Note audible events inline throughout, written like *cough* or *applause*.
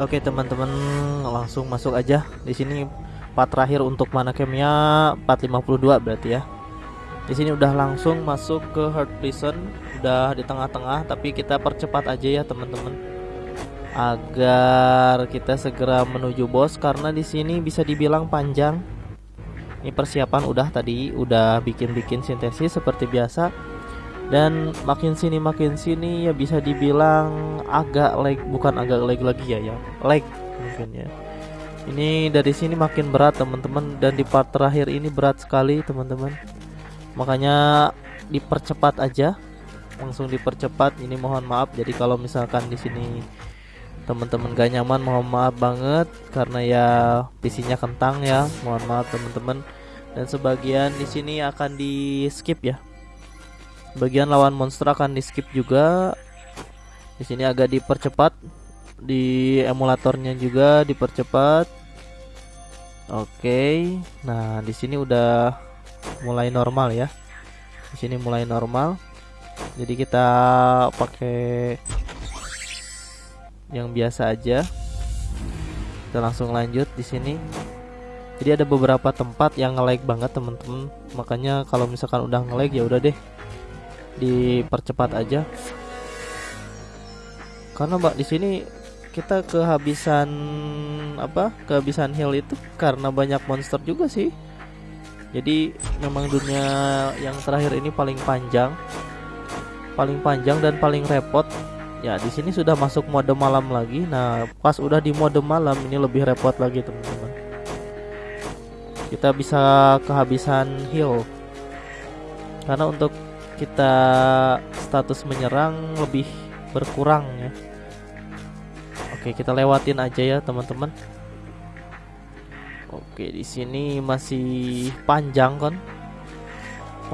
Oke teman-teman langsung masuk aja di sini part terakhir untuk mana camnya 452 berarti ya. Di sini udah langsung masuk ke Heart Prison, udah di tengah-tengah tapi kita percepat aja ya teman-teman. Agar kita segera menuju bos karena di sini bisa dibilang panjang. Ini persiapan udah tadi, udah bikin-bikin sintesis seperti biasa dan makin sini makin sini ya bisa dibilang agak lag bukan agak lag lagi ya ya. Lag mungkin ya. Ini dari sini makin berat teman-teman. Dan di part terakhir ini berat sekali teman-teman. Makanya dipercepat aja. Langsung dipercepat. Ini mohon maaf. Jadi kalau misalkan di sini teman-teman gak nyaman mohon maaf banget. Karena ya PC-nya kentang ya. Mohon maaf teman-teman. Dan sebagian di sini akan di skip ya bagian lawan monster akan di skip juga. Di sini agak dipercepat. Di emulatornya juga dipercepat. Oke. Nah di sini udah mulai normal ya. Di sini mulai normal. Jadi kita pakai yang biasa aja. Kita langsung lanjut di sini. Jadi ada beberapa tempat yang nge-lag banget teman-teman makanya kalau misalkan udah nge-lag ya udah deh dipercepat aja. Karena mbak di sini kita kehabisan apa kehabisan heal itu karena banyak monster juga sih. Jadi memang dunia yang terakhir ini paling panjang paling panjang dan paling repot. Ya di sini sudah masuk mode malam lagi. Nah pas udah di mode malam ini lebih repot lagi teman-teman. Kita bisa kehabisan heal karena untuk kita status menyerang lebih berkurang ya. Oke kita lewatin aja ya teman-teman. Oke di sini masih panjang kan?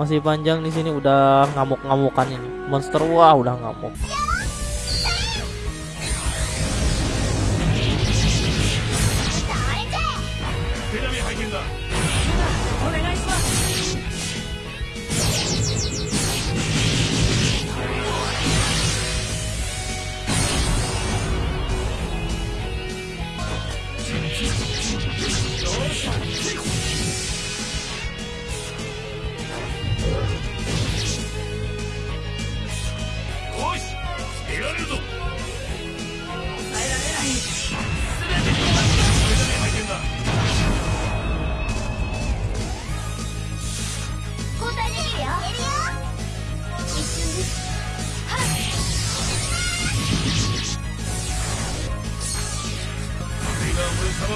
Masih panjang di sini udah ngamuk-ngamukan ini. Monster wah udah ngamuk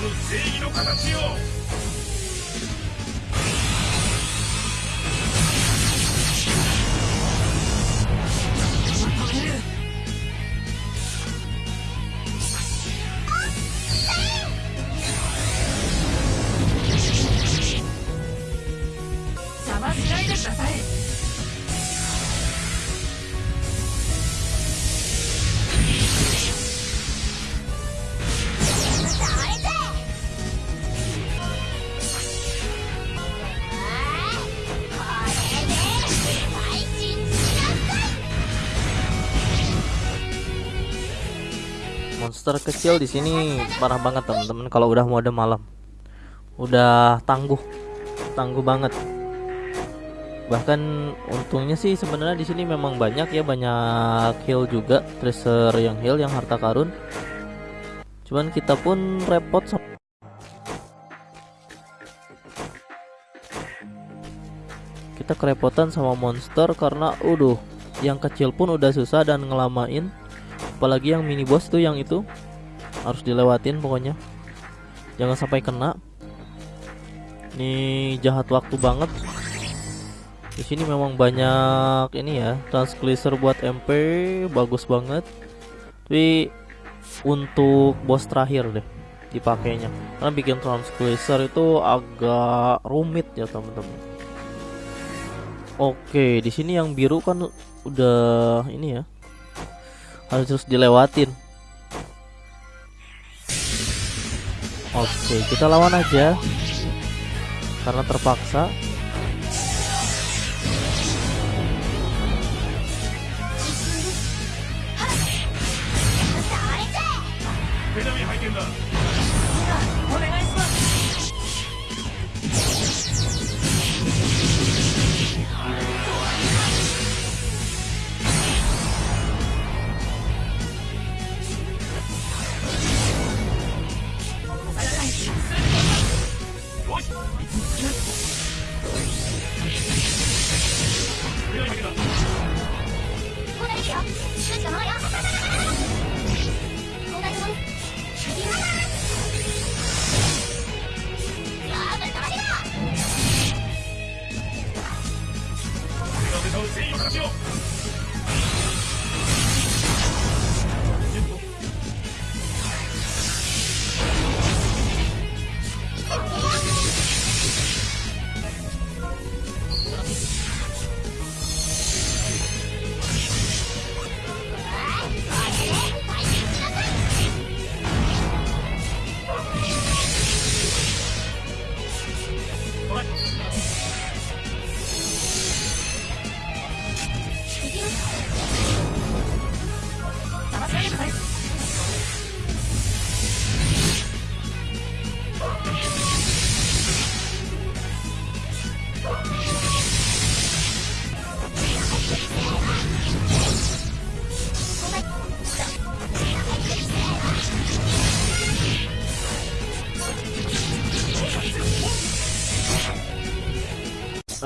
正義の形を。Monster kecil di sini parah banget teman-teman kalau udah mode malam. Udah tangguh tangguh banget. Bahkan untungnya sih sebenarnya di sini memang banyak ya banyak heal juga treasure yang heal yang harta karun. Cuman kita pun repot kita kerepotan sama monster karena udah yang kecil pun udah susah dan ngelamain. Apalagi yang mini boss tuh yang itu harus dilewatin pokoknya. Jangan sampai kena. Ini jahat waktu banget. Di sini memang banyak ini ya transglacer buat MP bagus banget. Tapi untuk boss terakhir deh dipakainya. Karena bikin transglacer itu agak rumit ya teman-teman. Oke di sini yang biru kan udah ini ya. Harus terus dilewatin Oke kita lawan aja. Karena terpaksa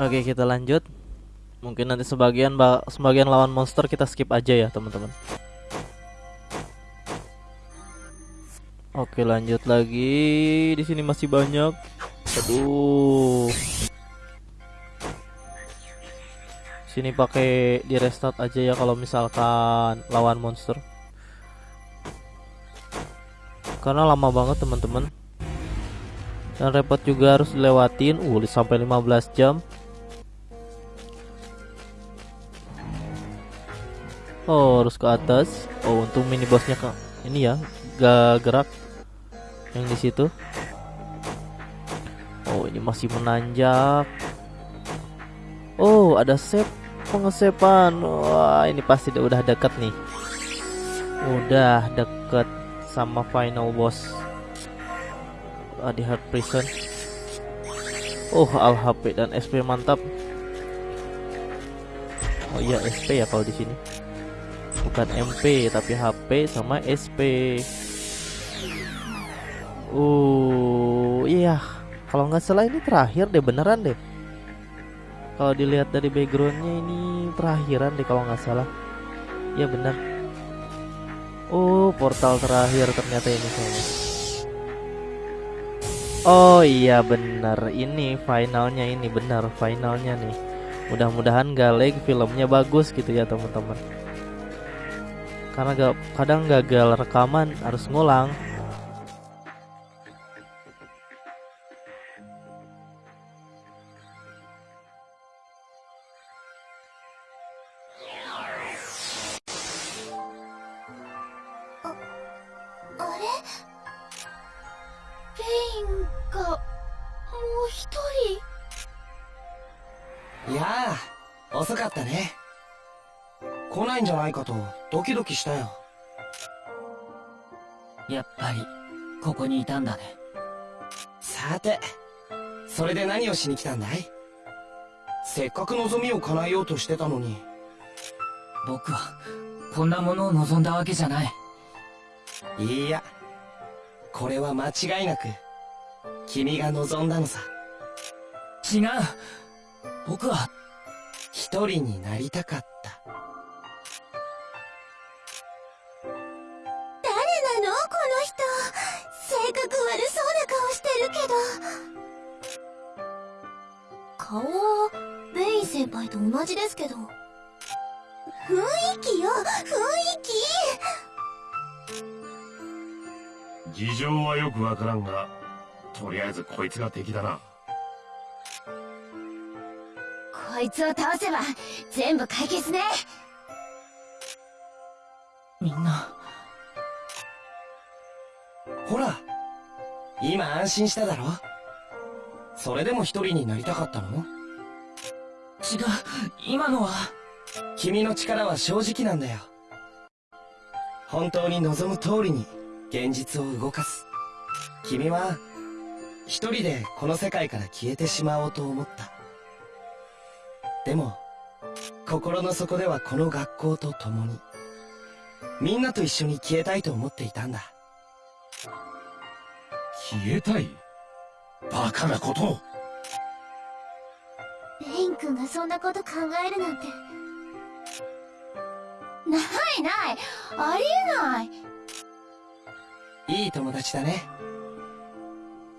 Oke kita lanjut. Mungkin nanti sebagian sebagian lawan monster kita skip aja ya teman-teman. Oke lanjut lagi. Di sini masih banyak. Aduh. Sini pakai di restart aja ya kalau misalkan lawan monster. Karena lama banget teman-teman. Dan repot juga harus dilewatin. Uh sampai 15 jam Oh harus ke atas. Oh untuk mini bossnya ke ini ya gak gerak yang di situ. Oh ini masih menanjak. Oh ada save pengesepan. Wah ini pasti udah deket nih. Udah deket sama final boss. Ah, di hard prison. Oh al HP dan SP mantap. Oh iya SP ya kalau di sini bukan MP tapi HP sama SP uh iya. Kalau nggak salah ini terakhir deh beneran deh. Kalau dilihat dari backgroundnya ini terakhiran deh kalau nggak salah. Ya bener. Oh portal terakhir ternyata ini kayaknya. Oh iya bener. Ini finalnya ini bener finalnya nih. Mudah-mudahan galeg filmnya bagus gitu ya teman-teman karena gak, kadang gagal rekaman harus ngulang Ya, 遅かったね。来ないんじゃないかと ドキドキしたよ。やっぱりここにいたんだね。さてそれで何をしに来たんだい？せっかく望みを叶えようとしてたのに。僕はこんなものを望んだわけじゃない。いいや。これは間違いなく君が望んだのさ。違う。僕は一人になりたかった顔はベイン先輩と同じですけど。雰囲気よ雰囲気。事情はよくわからんがとりあえずこいつが敵だな。こいつを倒せば全部解決ね。みんな。ほら今安心しただろ？それでも一人になりたかったの？違う今のは。君の力は正直なんだよ。本当に望む通りに現実を動かす。君は一人でこの世界から消えてしまおうと思った。でも心の底ではこの学校と共にみんなと一緒に消えたいと思っていたんだ。消えたい？バカなことを。レイン君がそんなこと考えるなんて。ないない。ありえない。いい友達だね。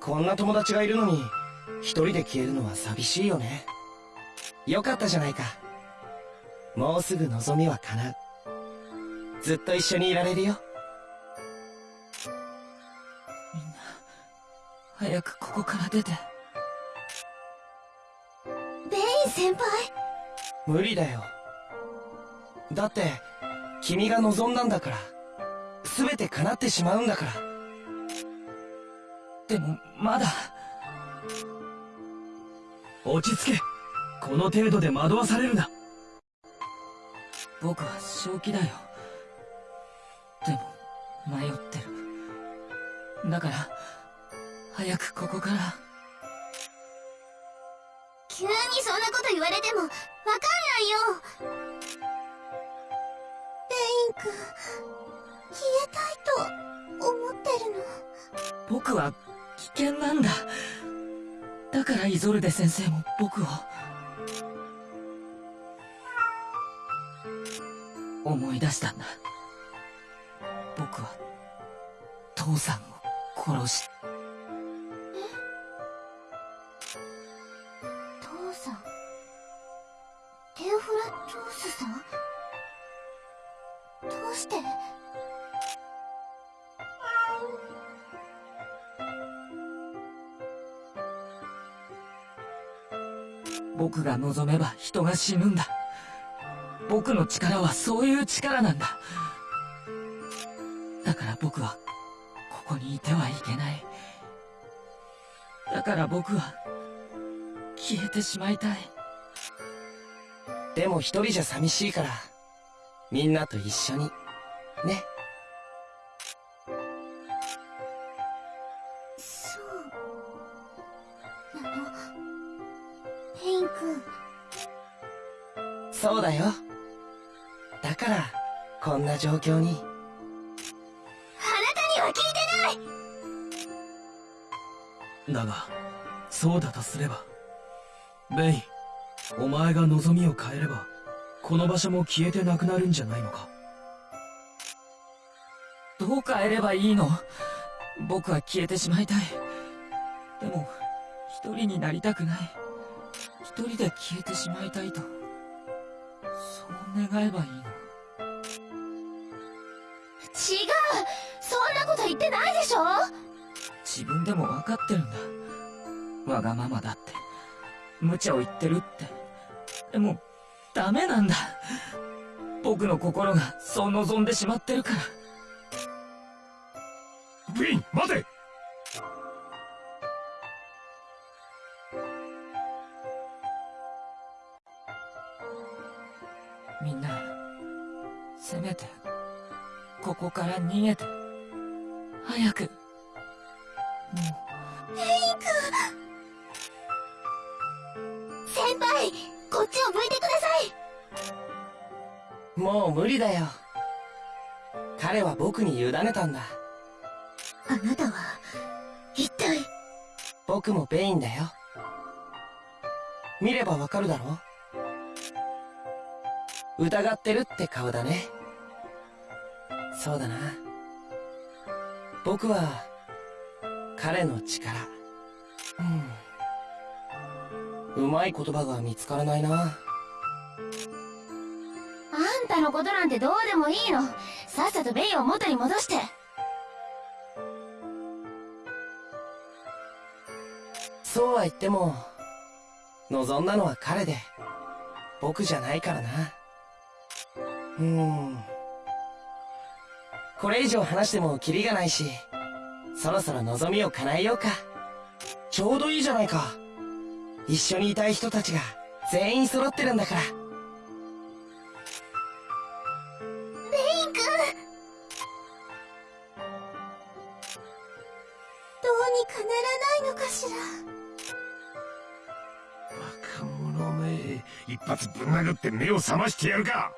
こんな友達がいるのに一人で消えるのは寂しいよね。よかったじゃないか。もうすぐ望みは叶う。ずっと一緒にいられるよ早くここから出て。ベイン先輩無理だよだって君が望んだんだから全て叶ってしまうんだからでも、まだ。落ち着けこの程度で惑わされるな僕は正気だよ。でも、迷ってる。だから、早くここから。急にそんなこと言われてもわかんないよベイン君消えたいと思ってるの僕は危険なんだ。だからイゾルデ先生も僕を。思い出したんだ。僕は、父さんを殺し、スさんどうして？僕が望めば人が死ぬんだ。僕の力はそういう力なんだ。だから僕は、ここにいてはいけない。だから僕は、消えてしまいたい。でも一人じゃ寂しいから。みんなと一緒に。ね。そう。なのベイン君。そうだよ。だからこんな状況に。あなたには聞いてない。だがそうだとすればベイお前が望みを変えればこの場所も消えてなくなるんじゃないのか？どう変えればいいの？僕は消えてしまいたい。でも、一人になりたくない。一人で消えてしまいたいと。そう願えばいいの？違うそんなこと言ってないでしょ？自分でも分かってるんだ。わがままだって。無茶を言ってるって。でも、ダメなんだ。僕の心がそう望んでしまってるから。ベイン待てみんな、せめて、ここから逃げて。早く。も先無理だよ。彼は僕に委ねたんだ。あなたは一体？僕もベインだよ。見ればわかるだろ疑ってるって顔だね。そうだな。僕は彼の力。うん。うまい言葉が見つからないなのことなんてどうでもいいの。さっさとベイを元に戻して。そうは言っても望んだのは彼で。僕じゃないからな。うん。これ以上話してもキリがないしそろそろ望みを叶えようか。ちょうどいいじゃないか。一緒にいたい人たちが全員揃ってるんだから。かならないのかしら若者め一発ぶん殴って目を覚ましてやるか。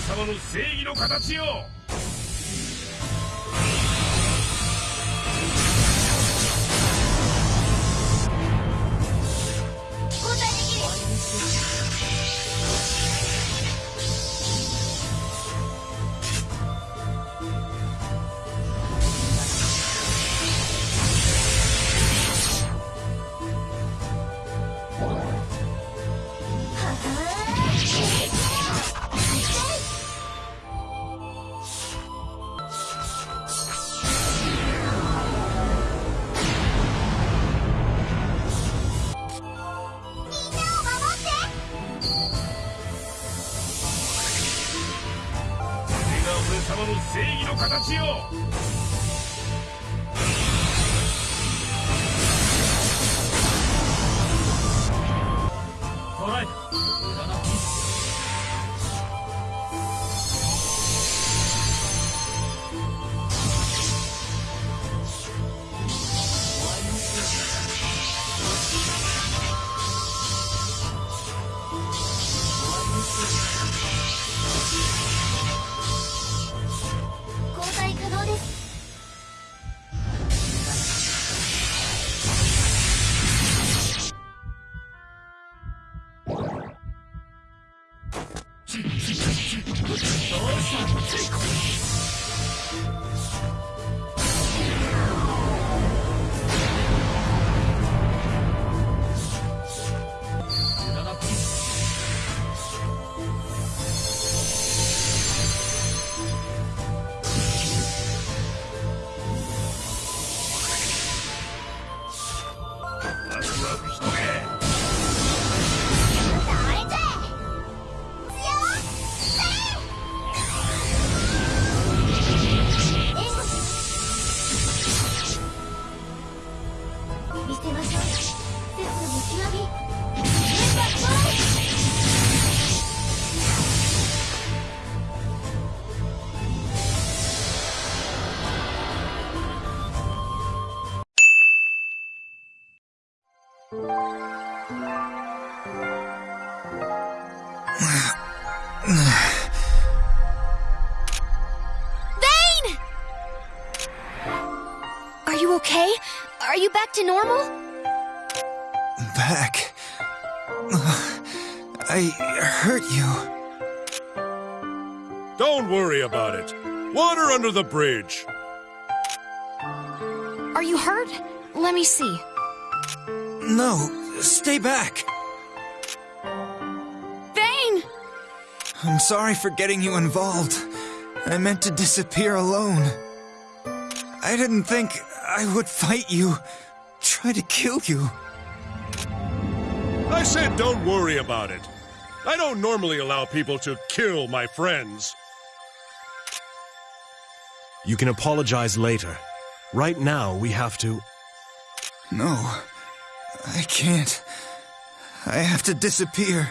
様の正義の形よ。さん back to normal? Back. I hurt you. Don't worry about it. Water under the bridge. Are you hurt? Let me see. No, stay back. Vayne! I'm sorry for getting you involved. I meant to disappear alone. I didn't think I would fight you, try to kill you. I said don't worry about it. I don't normally allow people to kill my friends. You can apologize later. Right now, we have to. No, I can't. I have to disappear.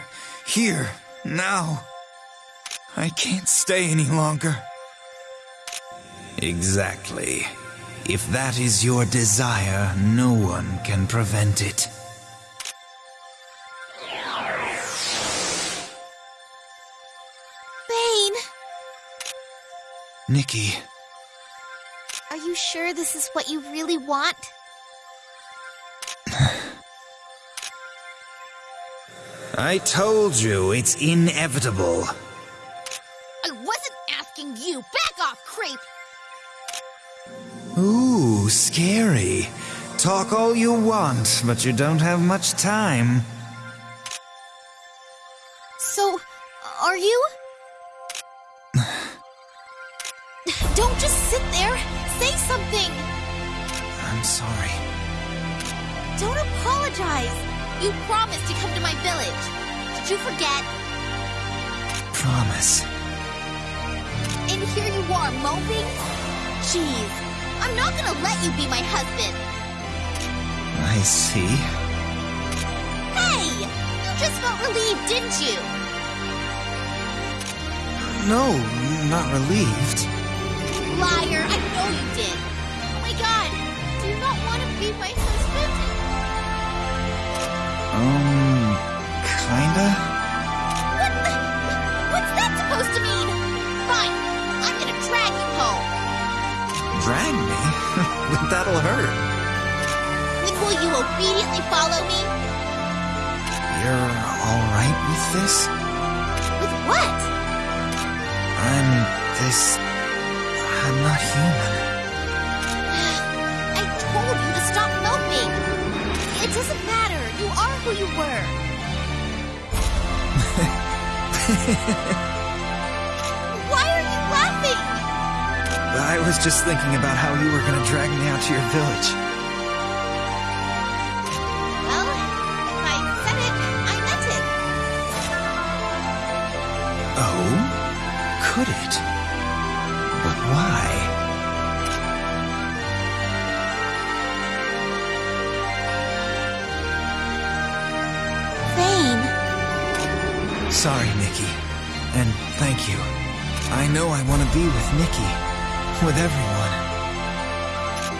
Here, now. I can't stay any longer. Exactly. If that is your desire, no one can prevent it. Vayne! Nikki, Are you sure this is what you really want? *sighs* I told you it's inevitable. I wasn't asking you! Back off, creep! Scary. Talk all you want, but you don't have much time. So, are you? Don't just sit there! Say something! I'm sorry. Don't apologize! You promised to come to my village. Did you forget? Promise. And here you are, moping? Jeez, I'm not gonna let you be my husband. I see. Hey! You just felt relieved, didn't you? No, not relieved. Liar, I know you did. Oh my god, do you not want to be my husband? Um, kinda? What the? What's that supposed to mean? Fine, I'm gonna drag you home. Drag me? *laughs* That'll hurt. Will you obediently follow me? You're alright with this? With what? I'm this. I'm not human. I told you to stop moping. It doesn't matter. You are who you were. *laughs* I was just thinking about how you were gonna drag me out to your village. Well, if I said it, I meant it. Oh? Could it? But why? Vayne, Sorry, Nikki. And thank you. I know I want to be with Nikki. With everyone.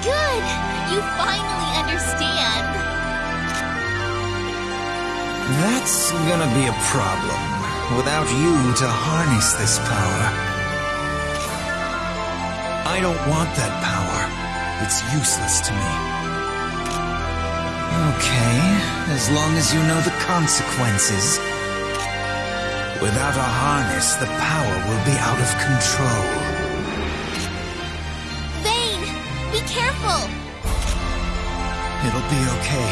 good. You finally understand. That's gonna be a problem. Without you to harness this power. I don't want that power. It's useless to me. Okay, as long as you know the consequences. Without a harness, the power will be out of control. It'll be okay.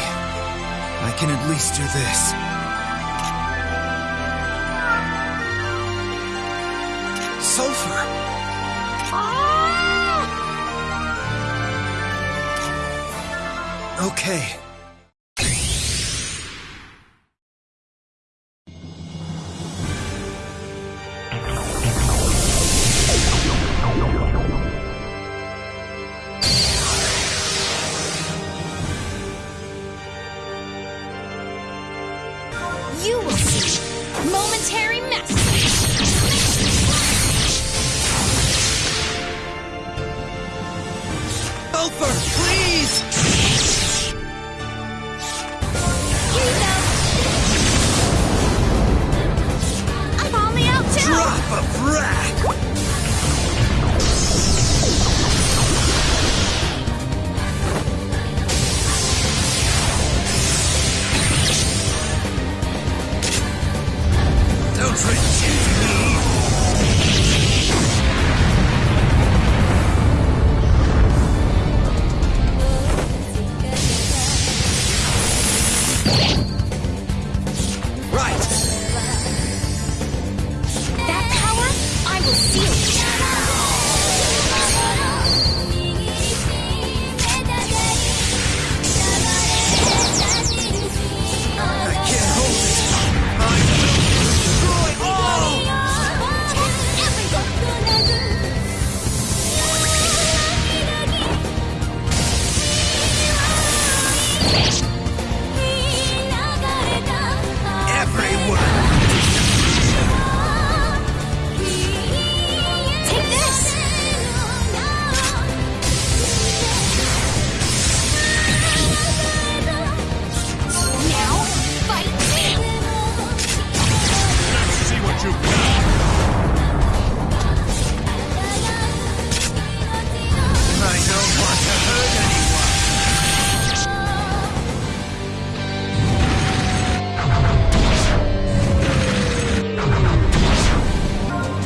I can at least do this. Sulpher! Ah! Okay.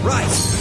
Right.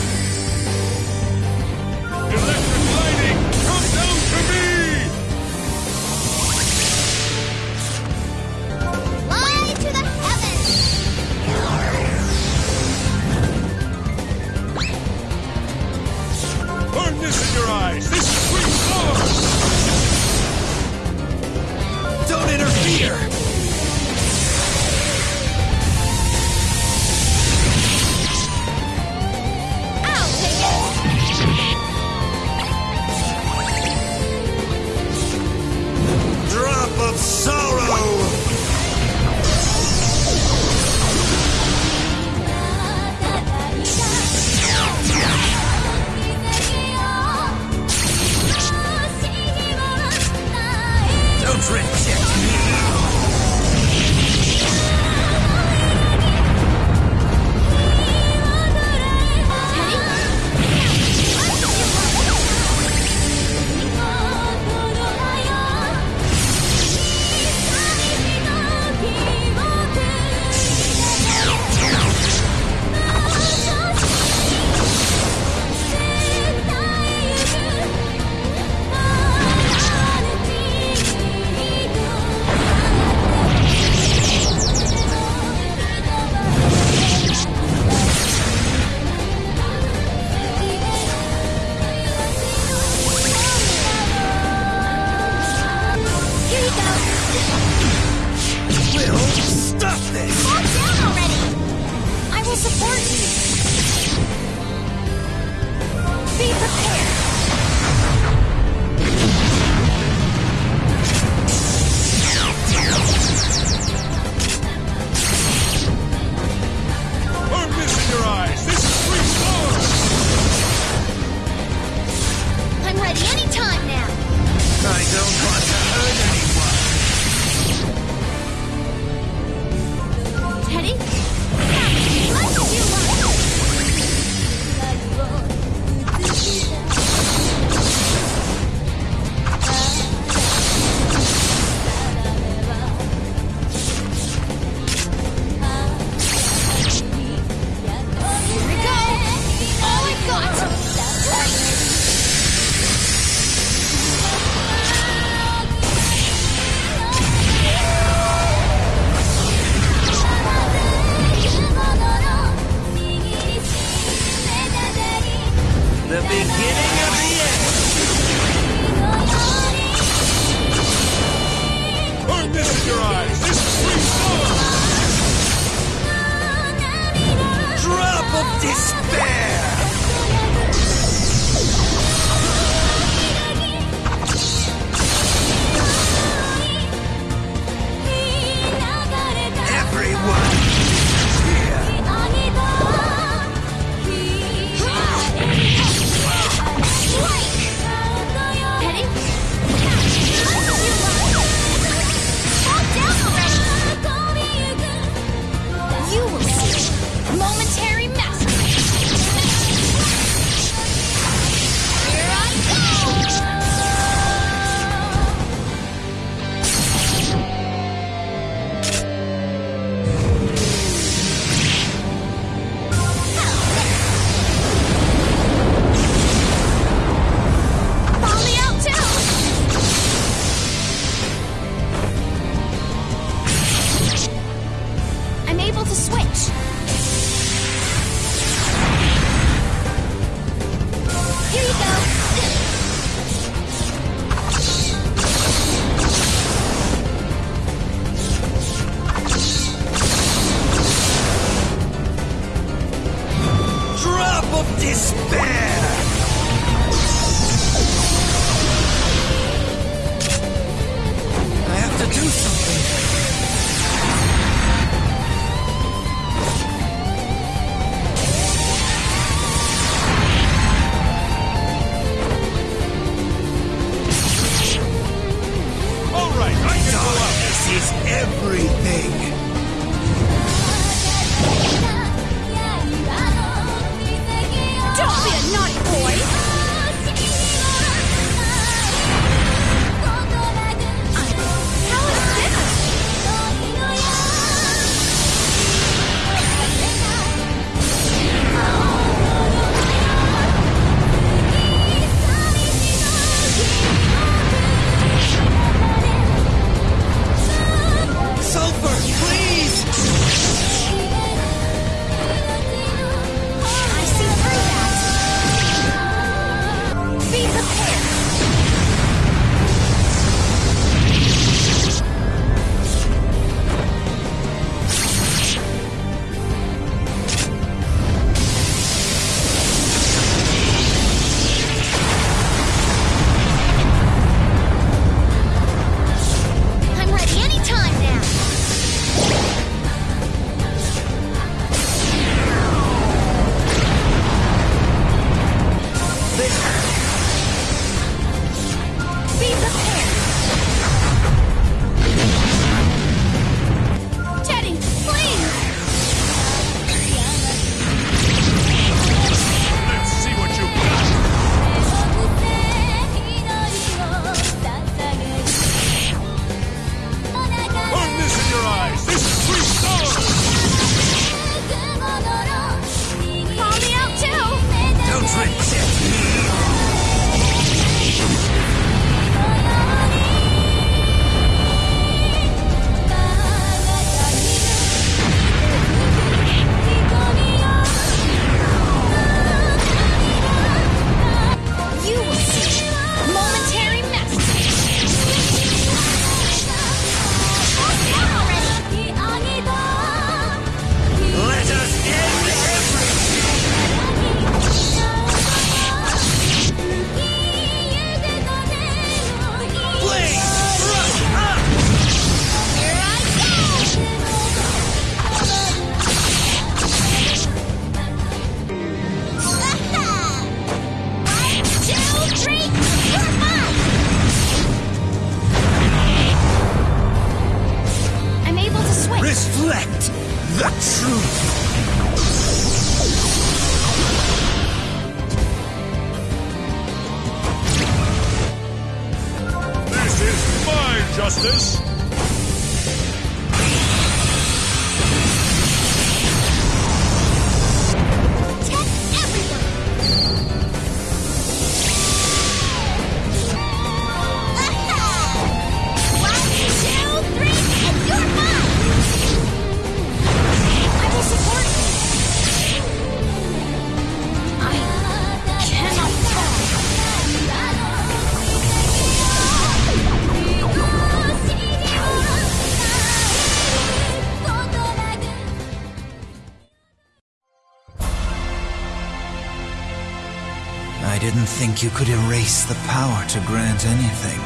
you could erase the power to grant anything.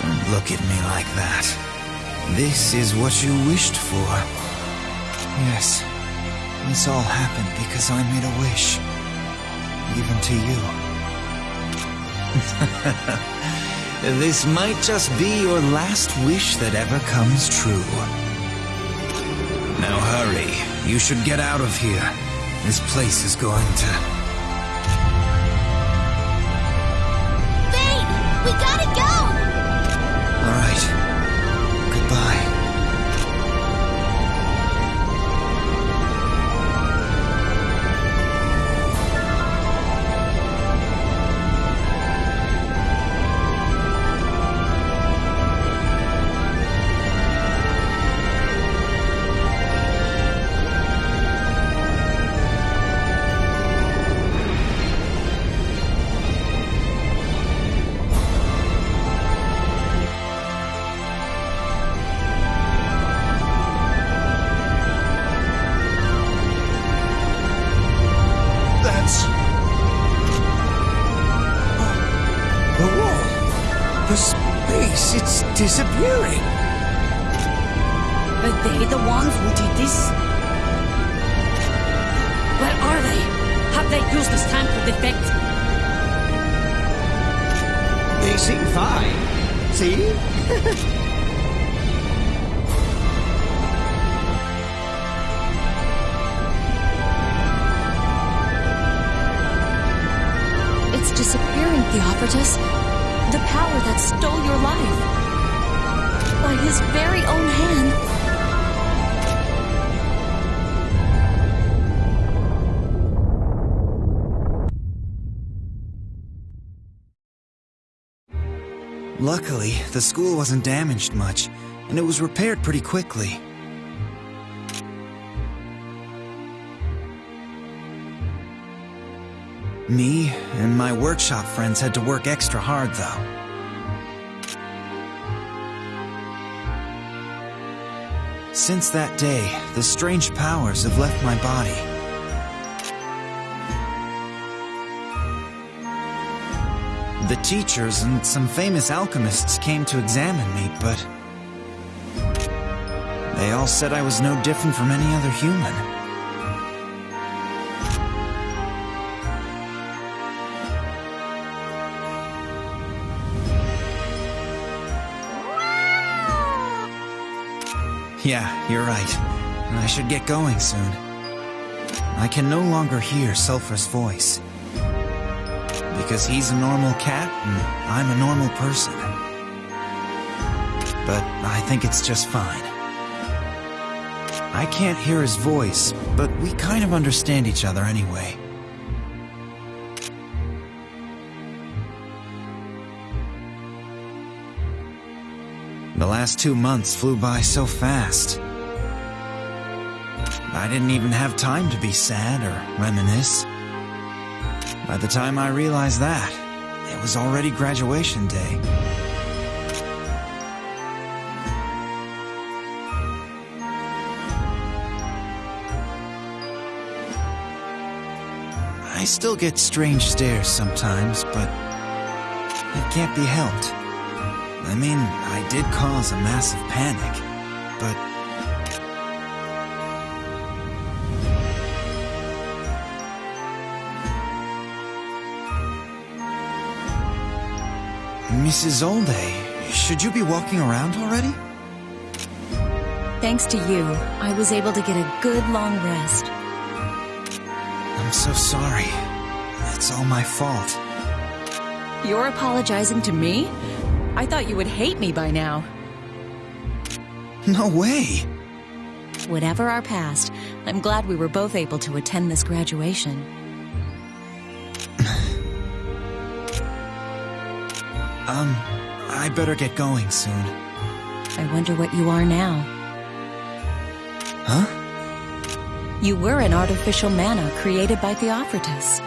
Don't look at me like that. This is what you wished for. Yes, this all happened because I made a wish. Even to you. *laughs* this might just be your last wish that ever comes true. Now hurry. You should get out of here. This place is going to... school wasn't damaged much, and it was repaired pretty quickly. Me and my workshop friends had to work extra hard, though. Since that day, the strange powers have left my body. The teachers and some famous alchemists came to examine me, but... They all said I was no different from any other human. Yeah, you're right. I should get going soon. I can no longer hear Sulpher's voice. Because he's a normal cat and I'm a normal person. But I think it's just fine. I can't hear his voice, but we kind of understand each other anyway. The last two months flew by so fast. I didn't even have time to be sad or reminisce. By the time I realized that, it was already graduation day. I still get strange stares sometimes, but it can't be helped. I mean, I did cause a massive panic, Mrs. Olde, should you be walking around already? Thanks to you, I was able to get a good long rest. I'm so sorry. It's all my fault. You're apologizing to me? I thought you would hate me by now. No way! Whatever our past, I'm glad we were both able to attend this graduation. Um, I better get going soon. I wonder what you are now. Huh? You were an artificial mana created by Theofratus.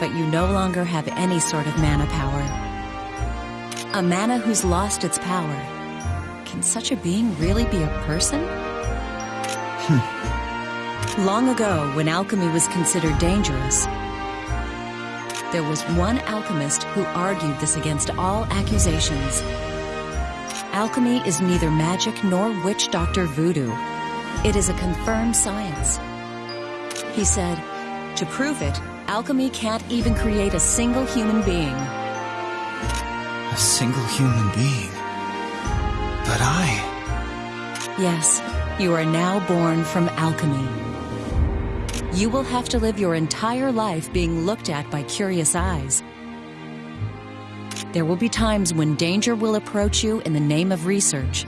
But you no longer have any sort of mana power. A mana who's lost its power. Can such a being really be a person? Hmm. Long ago, when alchemy was considered dangerous, there was one alchemist who argued this against all accusations. Alchemy is neither magic nor witch doctor voodoo. It is a confirmed science. He said, to prove it, alchemy can't even create a single human being. A single human being? But I... Yes, you are now born from alchemy. You will have to live your entire life being looked at by curious eyes. There will be times when danger will approach you in the name of research.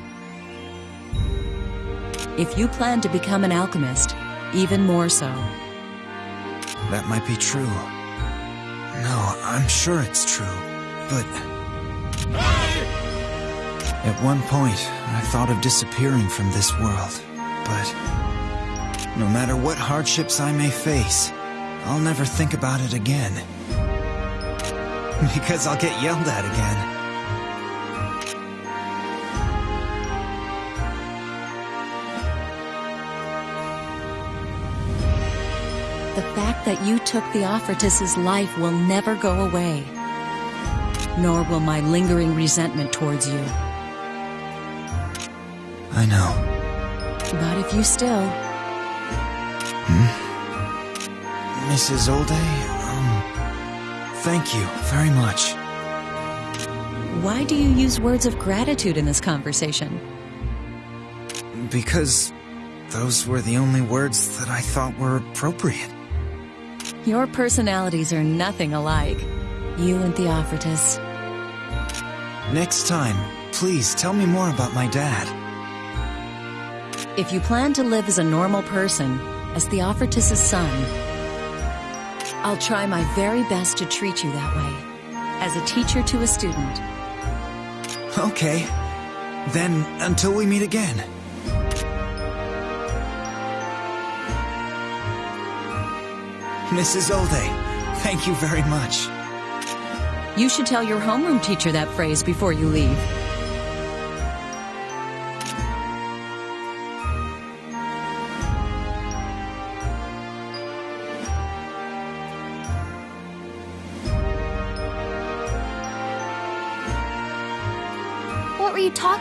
If you plan to become an alchemist, even more so. That might be true. No, I'm sure it's true. But... At one point, I thought of disappearing from this world. But... No matter what hardships I may face, I'll never think about it again. *laughs* Because I'll get yelled at again. The fact that you took Theofratus's life will never go away. nor will my lingering resentment towards you. I know. But if you still. Mrs. Olday, um, thank you very much. Why do you use words of gratitude in this conversation? Because those were the only words that I thought were appropriate. Your personalities are nothing alike. You and Theofratus. Next time, please tell me more about my dad. If you plan to live as a normal person, as Theofratus' son, I'll try my very best to treat you that way, as a teacher to a student. Okay. Then, until we meet again. Mrs. Olday, thank you very much. You should tell your homeroom teacher that phrase before you leave.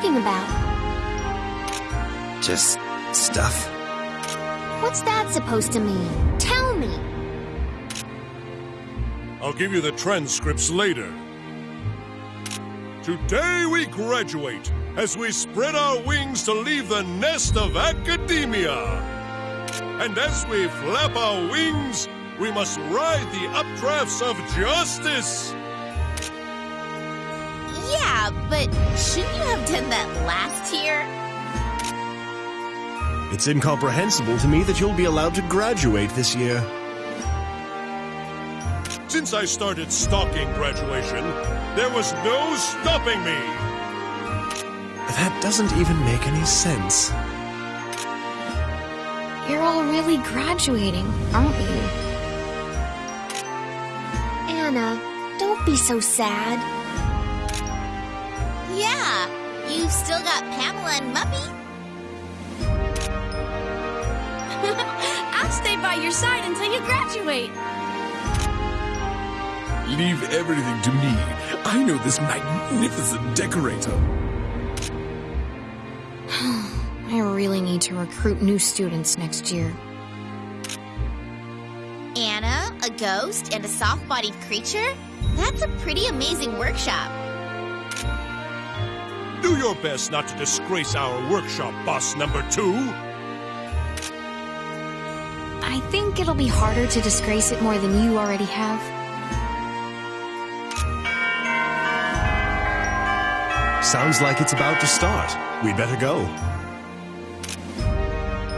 Talking about? Just stuff. What's that supposed to mean? Tell me. I'll give you the transcripts later. Today we graduate as we spread our wings to leave the nest of academia. And as we flap our wings, we must ride the updrafts of justice. Yeah, but shouldn't you have done that last year? It's incomprehensible to me that you'll be allowed to graduate this year. Since I started stalking graduation, there was no stopping me. That doesn't even make any sense. You're all really graduating, aren't you? Anna, don't be so sad. Yeah, you've still got Pamela and Muppy. *laughs* I'll stay by your side until you graduate. Leave everything to me. I know this magnificent decorator. *sighs* I really need to recruit new students next year. Anna, a ghost, and a soft bodied creature? That's a pretty amazing workshop. Do your best not to disgrace our workshop, boss number two. I think it'll be harder to disgrace it more than you already have. Sounds like it's about to start. We'd better go.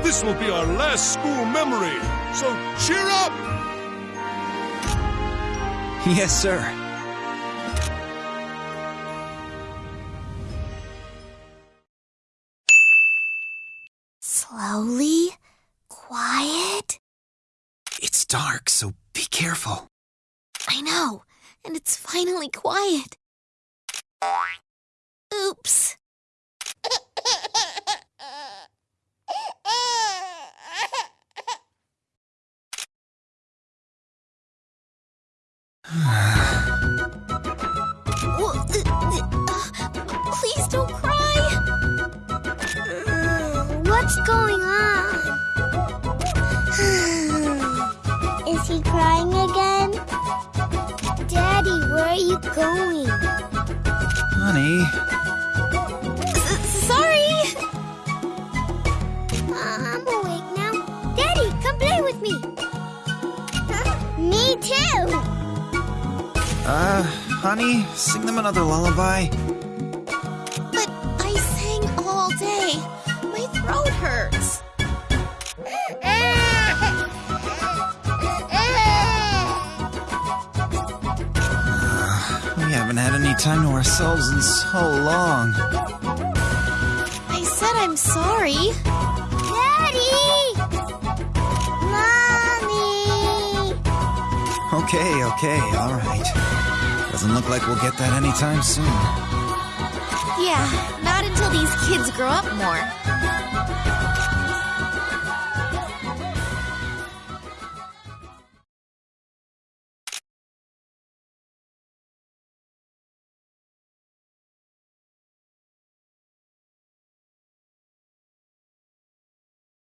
This will be our last school memory, so cheer up! Yes, sir. Dark, so be careful. I know, and it's finally quiet. Oops. Where are you going? Honey, Sorry. I'm awake now. Daddy, come play with me. Me too. uh, honey, sing them another lullaby. Time to ourselves in so long. I said I'm sorry. Daddy! Mommy! Okay, okay, alright. Doesn't look like we'll get that anytime soon. Yeah, not until these kids grow up more.